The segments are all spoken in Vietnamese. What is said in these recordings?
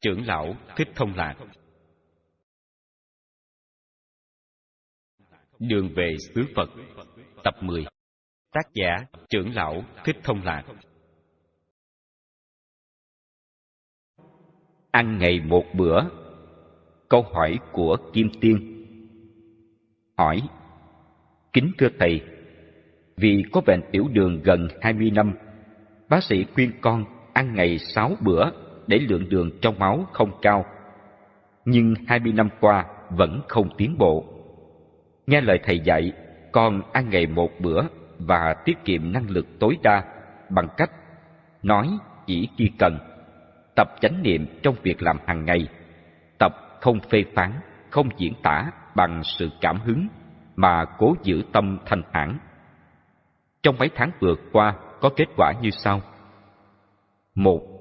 Trưởng lão Thích Thông Lạc. Đường về xứ Phật. Tập 10 Tác giả, Trưởng lão Thích Thông Lạc. Ăn ngày một bữa. Câu hỏi của Kim Tiên. Hỏi, Kính thưa Thầy, Vì có bệnh tiểu đường gần 20 năm, Bác sĩ khuyên con ăn ngày 6 bữa để lượng đường trong máu không cao. Nhưng 20 năm qua vẫn không tiến bộ. Nghe lời thầy dạy, con ăn ngày một bữa và tiết kiệm năng lực tối đa bằng cách nói chỉ khi cần, tập chánh niệm trong việc làm hàng ngày, tập không phê phán, không diễn tả bằng sự cảm hứng mà cố giữ tâm thanh thản. Trong mấy tháng vừa qua có kết quả như sau. Một,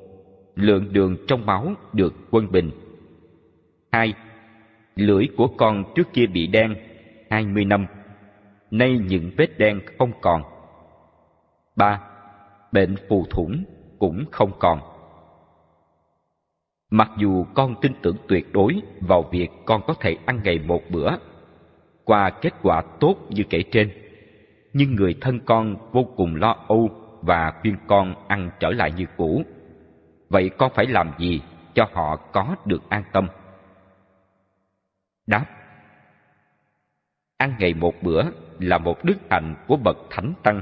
lượng đường trong máu được quân bình. Hai, lưỡi của con trước kia bị đen hai mươi năm, nay những vết đen không còn. Ba, bệnh phù thủng cũng không còn. Mặc dù con tin tưởng tuyệt đối vào việc con có thể ăn ngày một bữa, qua kết quả tốt như kể trên, nhưng người thân con vô cùng lo âu và khuyên con ăn trở lại như cũ. Vậy con phải làm gì cho họ có được an tâm? Đáp Ăn ngày một bữa là một đức hạnh của bậc thánh tăng,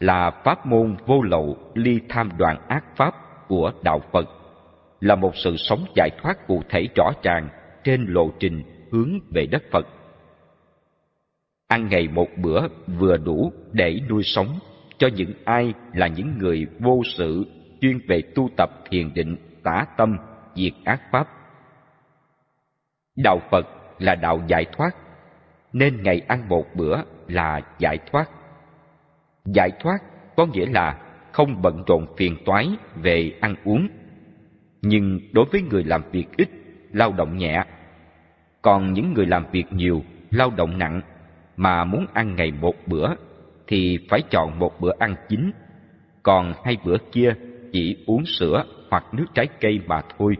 là pháp môn vô lậu ly tham đoàn ác pháp của đạo Phật, là một sự sống giải thoát cụ thể rõ ràng trên lộ trình hướng về đất Phật. Ăn ngày một bữa vừa đủ để nuôi sống cho những ai là những người vô sự chuyên về tu tập thiền định tả tâm diệt ác pháp. Đạo phật là đạo giải thoát nên ngày ăn một bữa là giải thoát. Giải thoát có nghĩa là không bận rộn phiền toái về ăn uống. Nhưng đối với người làm việc ít lao động nhẹ. Còn những người làm việc nhiều lao động nặng mà muốn ăn ngày một bữa thì phải chọn một bữa ăn chính, còn hai bữa kia chỉ uống sữa hoặc nước trái cây mà thôi,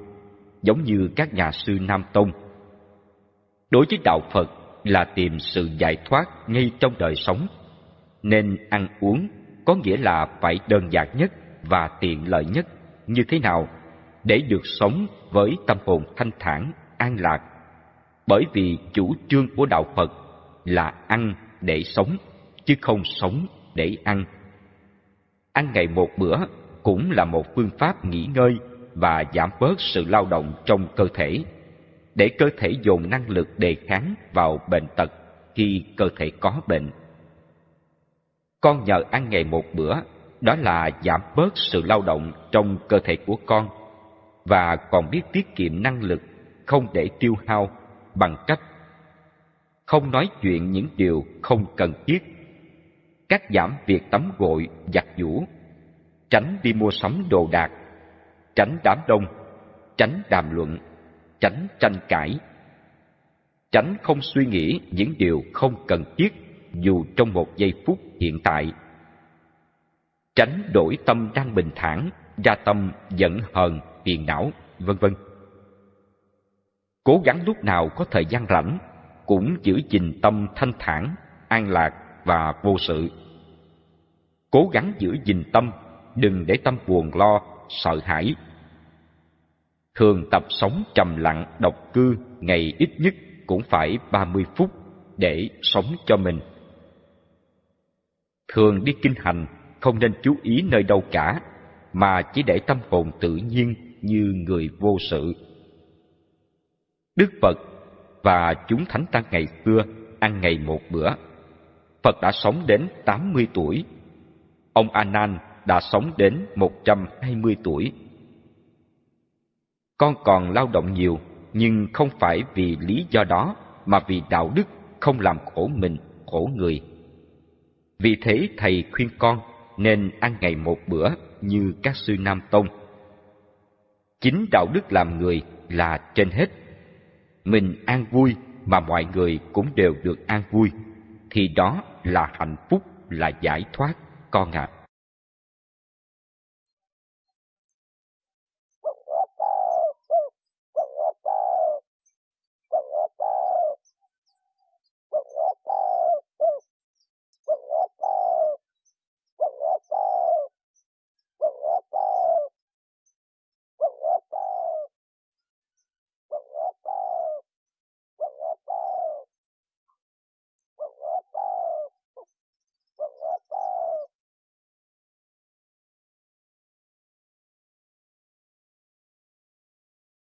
giống như các nhà sư Nam Tông. Đối với đạo Phật là tìm sự giải thoát ngay trong đời sống, nên ăn uống có nghĩa là phải đơn giản nhất và tiện lợi nhất như thế nào để được sống với tâm hồn thanh thản, an lạc. Bởi vì chủ trương của đạo Phật là ăn để sống chứ không sống để ăn. Ăn ngày một bữa cũng là một phương pháp nghỉ ngơi và giảm bớt sự lao động trong cơ thể, để cơ thể dồn năng lực đề kháng vào bệnh tật khi cơ thể có bệnh. Con nhờ ăn ngày một bữa, đó là giảm bớt sự lao động trong cơ thể của con. Và còn biết tiết kiệm năng lực không để tiêu hao bằng cách không nói chuyện những điều không cần thiết. Cắt giảm việc tắm gội, giặt giũ, tránh đi mua sắm đồ đạc, tránh đám đông, tránh đàm luận, tránh tranh cãi, tránh không suy nghĩ những điều không cần thiết dù trong một giây phút hiện tại, tránh đổi tâm đang bình thản ra tâm giận hờn, phiền não, vân vân. Cố gắng lúc nào có thời gian rảnh cũng giữ gìn tâm thanh thản, an lạc và vô sự. Cố gắng giữ gìn tâm, đừng để tâm buồn lo, sợ hãi. Thường tập sống trầm lặng, độc cư, ngày ít nhất cũng phải 30 phút để sống cho mình. Thường đi kinh hành, không nên chú ý nơi đâu cả, mà chỉ để tâm hồn tự nhiên như người vô sự. Đức Phật và chúng thánh tăng ngày xưa ăn ngày một bữa Phật đã sống đến 80 tuổi. Ông Anan đã sống đến 120 tuổi. Con còn lao động nhiều, nhưng không phải vì lý do đó mà vì đạo đức không làm khổ mình, khổ người. Vì thế thầy khuyên con nên ăn ngày một bữa như các sư Nam Tông. Chính đạo đức làm người là trên hết. Mình an vui mà mọi người cũng đều được an vui thì đó là hạnh phúc là giải thoát con ạ à.